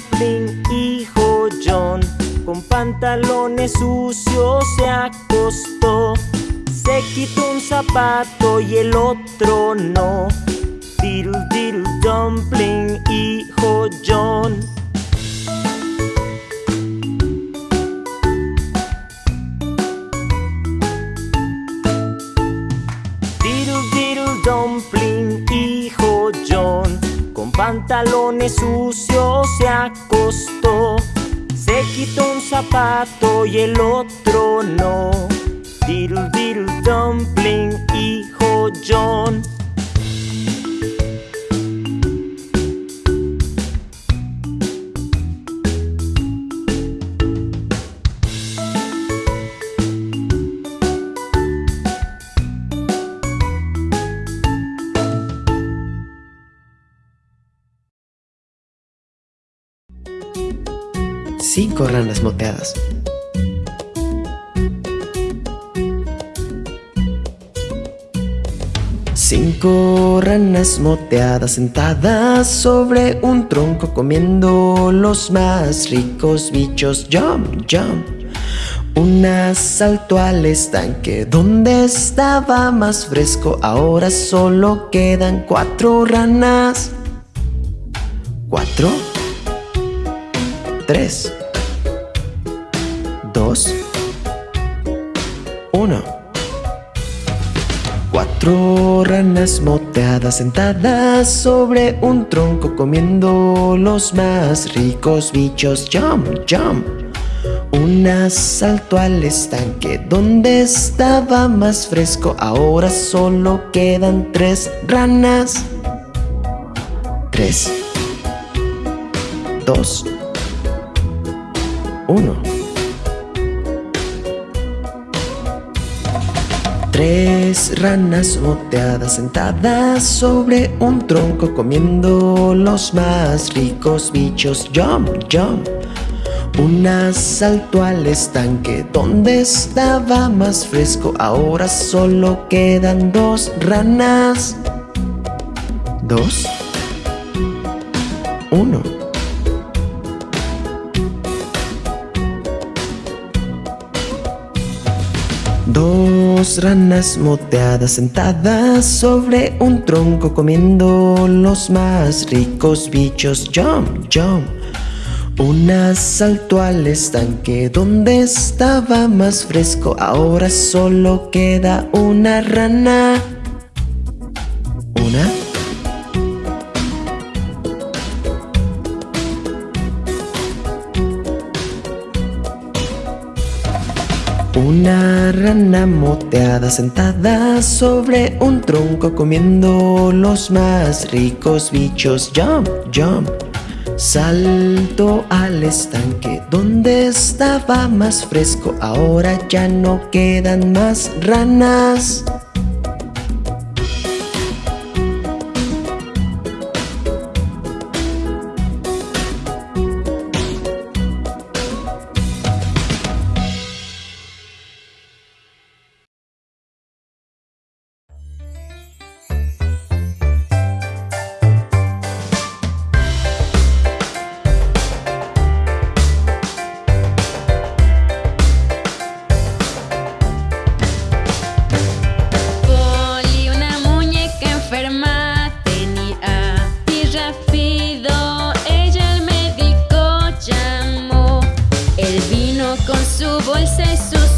Dumpling, hijo John Con pantalones sucios se acostó. Se quitó un zapato y el otro no. Diddle diddle dumpling, hijo John Diddle diddle dumpling Pantalones sucios se acostó. Se quitó un zapato y el otro no. Diddle diddle dumpling, hijo John. Cinco ranas moteadas. Cinco ranas moteadas sentadas sobre un tronco comiendo los más ricos bichos. Jump, jump. Una saltó al estanque donde estaba más fresco. Ahora solo quedan cuatro ranas. Cuatro. Tres. Dos. Uno. Cuatro ranas moteadas sentadas sobre un tronco comiendo los más ricos bichos. Jump, jump. Una saltó al estanque donde estaba más fresco. Ahora solo quedan tres ranas. Tres. Dos. Uno. Tres ranas moteadas sentadas sobre un tronco comiendo los más ricos bichos. Jump, jump. Una saltó al estanque donde estaba más fresco. Ahora solo quedan dos ranas. Dos. Uno. Dos ranas moteadas sentadas sobre un tronco comiendo los más ricos bichos. Jump, jump. Una saltó al estanque donde estaba más fresco. Ahora solo queda una rana. Una rana moteada sentada sobre un tronco comiendo los más ricos bichos. Jump, jump. Saltó al estanque donde estaba más fresco. Ahora ya no quedan más ranas. sem sucesso.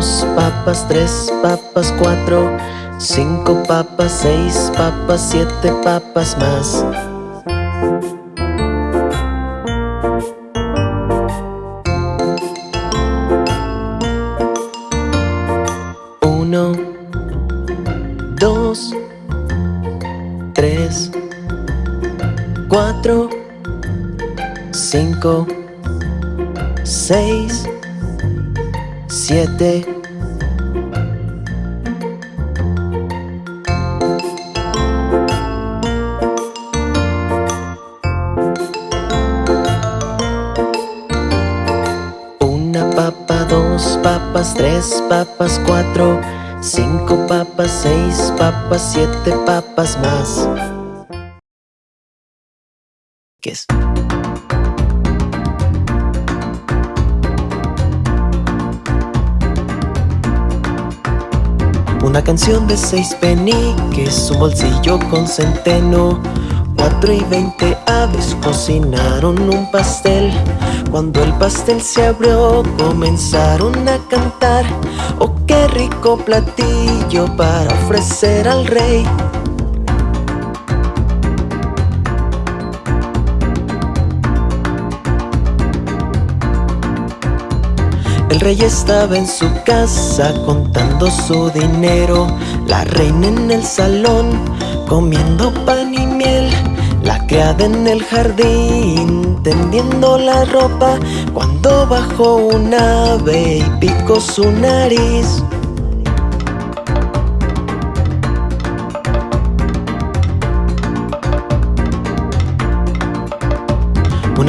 Dos papas, tres papas, cuatro Cinco papas, seis papas, siete papas más. Uno Dos Tres Cuatro Cinco Seis Siete dos papas, tres papas, cuatro, cinco papas, seis papas, siete papas más. Una canción de seis peniques, un bolsillo con centeno. Cuatro y veinte aves cocinaron un pastel. Cuando el pastel se abrió comenzaron a cantar. Oh, qué rico platillo para ofrecer al rey El rey estaba en su casa contando su dinero. La reina en el salón comiendo pan y miel. La criada en el jardín tendiendo la ropa. Cuando bajó un ave y picó su nariz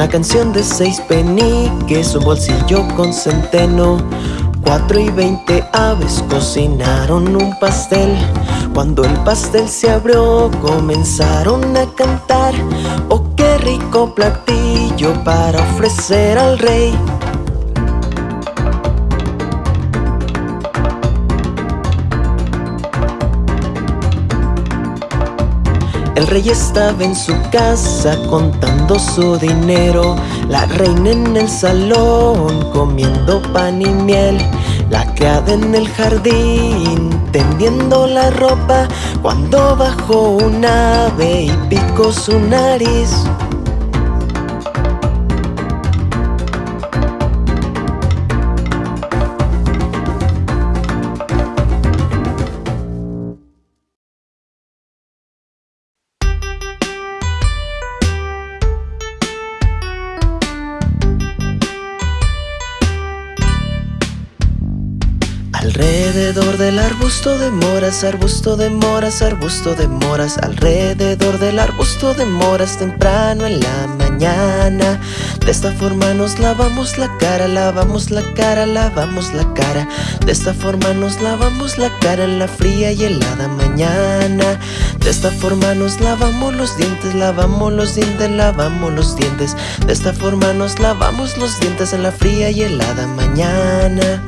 Una canción de seis peniques, un bolsillo con centeno. Cuatro y veinte aves cocinaron un pastel. Cuando el pastel se abrió comenzaron a cantar. Oh, qué rico platillo para ofrecer al rey El rey estaba en su casa contando su dinero. La reina en el salón comiendo pan y miel. La criada en el jardín tendiendo la ropa. Cuando bajó un ave y picó su nariz Alrededor del arbusto de moras, arbusto de moras, arbusto de moras Alrededor del arbusto de moras temprano en la mañana. De esta forma nos lavamos la cara, lavamos la cara, lavamos la cara. De esta forma nos lavamos la cara en la fría y helada mañana. De esta forma nos lavamos los dientes, lavamos los dientes, lavamos los dientes. De esta forma nos lavamos los dientes en la fría y helada mañana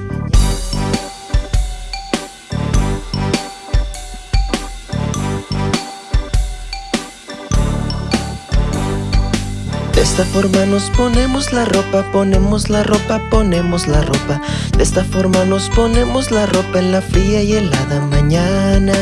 esta forma nos ponemos la ropa, ponemos la ropa, ponemos la ropa. De esta forma nos ponemos la ropa en la fría y helada mañana.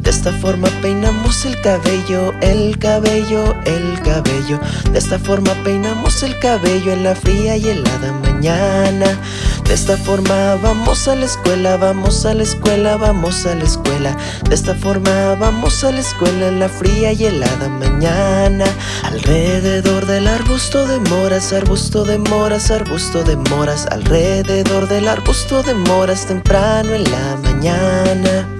De esta forma peinamos el cabello, el cabello, el cabello. De esta forma peinamos el cabello en la fría y helada mañana De esta forma vamos a la escuela, vamos a la escuela, vamos a la escuela. De esta forma vamos a la escuela en la fría y helada mañana. Alrededor de la arbusto de moras, arbusto de moras, arbusto de moras. Alrededor del arbusto de moras temprano en la mañana